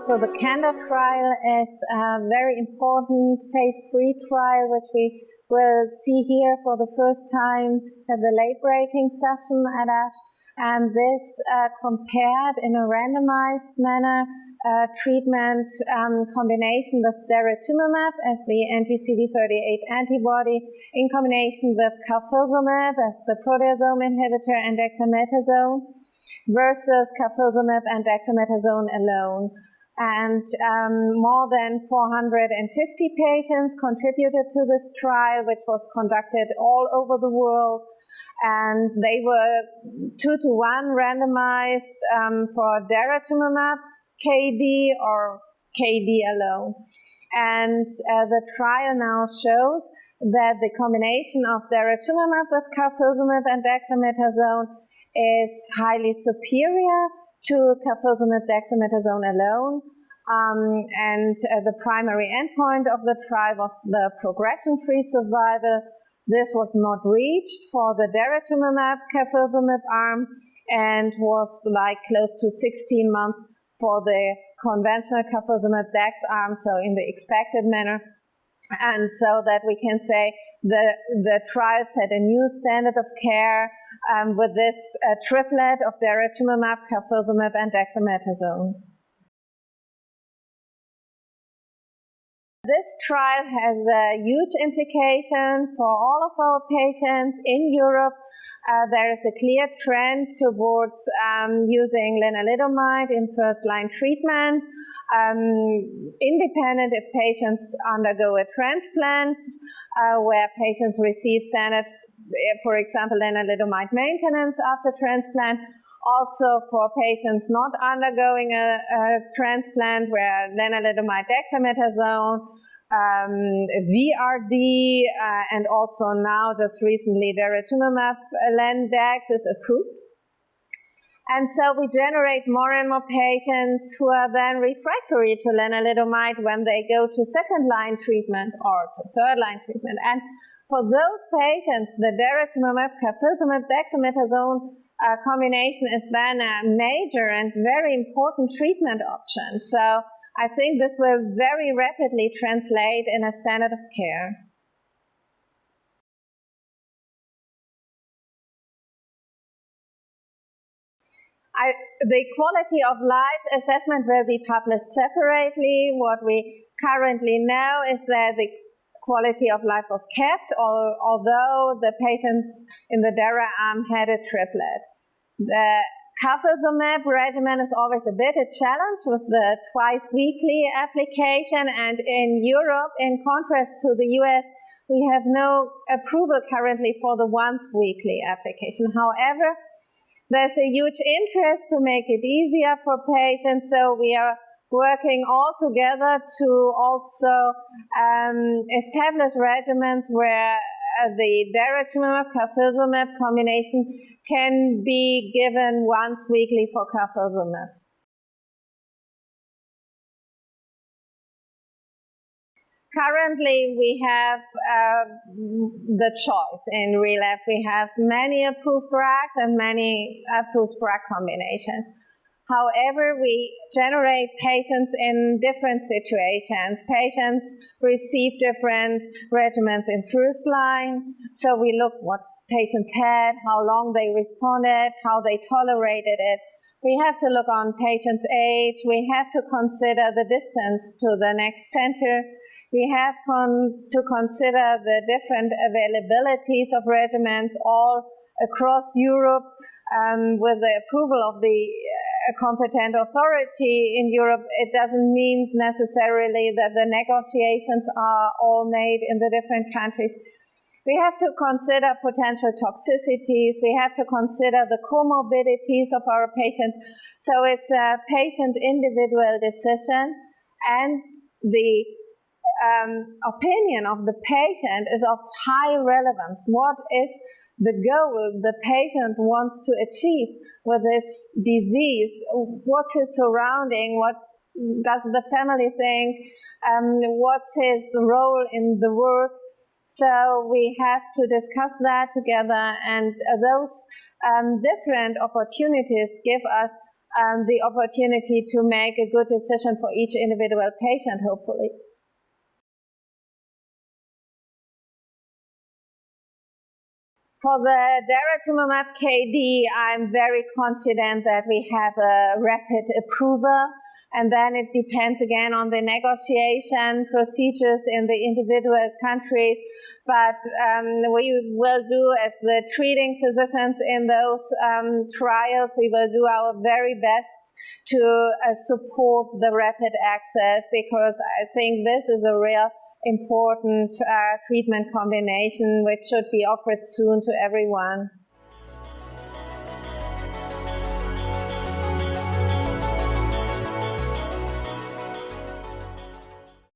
So the CANDOR trial is a very important phase three trial, which we will see here for the first time at the late-breaking session at ASH. And this uh, compared in a randomized manner uh, treatment um, combination with daratumumab as the anti-CD38 antibody in combination with carfilzomib as the proteasome inhibitor and dexamethasone versus carfilzomib and dexamethasone alone. And um, more than 450 patients contributed to this trial, which was conducted all over the world and they were two to one randomized um, for daratumumab KD or KD alone. And uh, the trial now shows that the combination of daratumumab with carfilzomib and dexamethasone is highly superior to carfilzomib dexamethasone alone. Um, and uh, the primary endpoint of the trial was the progression-free survival. This was not reached for the daratumumab carfilzomib arm and was like close to 16 months for the conventional carfilzomib dex arm, so in the expected manner. And so that we can say the, the trial set a new standard of care um, with this uh, triplet of daratumumab, carfilzomib, and dexamethasone. This trial has a huge implication for all of our patients in Europe. Uh, there is a clear trend towards um, using lenalidomide in first-line treatment, um, independent if patients undergo a transplant, uh, where patients receive standard, for example, lenalidomide maintenance after transplant, also for patients not undergoing a, a transplant where lenalidomide dexamethasone um, VRD, uh, and also now just recently daratumumab Lendex is approved. And so we generate more and more patients who are then refractory to lenalidomide when they go to second line treatment or to third line treatment. And for those patients, the daratumumab, carfilzomib, dexamethasone uh, combination is then a major and very important treatment option. So I think this will very rapidly translate in a standard of care. I, the quality of life assessment will be published separately. What we currently know is that the quality of life was kept, although the patients in the DARA arm had a triplet. The Carfilzomib regimen is always a bit a challenge with the twice weekly application. And in Europe, in contrast to the US, we have no approval currently for the once weekly application. However, there's a huge interest to make it easier for patients. So we are working all together to also um, establish regimens where uh, the daratumumab carfilzomib combination can be given once weekly for carfilzomib. Currently, we have uh, the choice in relapse. We have many approved drugs and many approved drug combinations. However, we generate patients in different situations. Patients receive different regimens in first line. So we look what patients had, how long they responded, how they tolerated it. We have to look on patients' age. We have to consider the distance to the next center. We have con to consider the different availabilities of regimens all across Europe um, with the approval of the uh, competent authority in Europe, it doesn't mean necessarily that the negotiations are all made in the different countries. We have to consider potential toxicities. We have to consider the comorbidities of our patients. So it's a patient individual decision and the um, opinion of the patient is of high relevance. What is the goal the patient wants to achieve with this disease? What's his surrounding? What does the family think? Um, what's his role in the work? So we have to discuss that together, and those um, different opportunities give us um, the opportunity to make a good decision for each individual patient, hopefully. For the daratumumab KD, I'm very confident that we have a rapid approval and then it depends again on the negotiation procedures in the individual countries. But um, we will do as the treating physicians in those um, trials, we will do our very best to uh, support the rapid access because I think this is a real important uh, treatment combination which should be offered soon to everyone.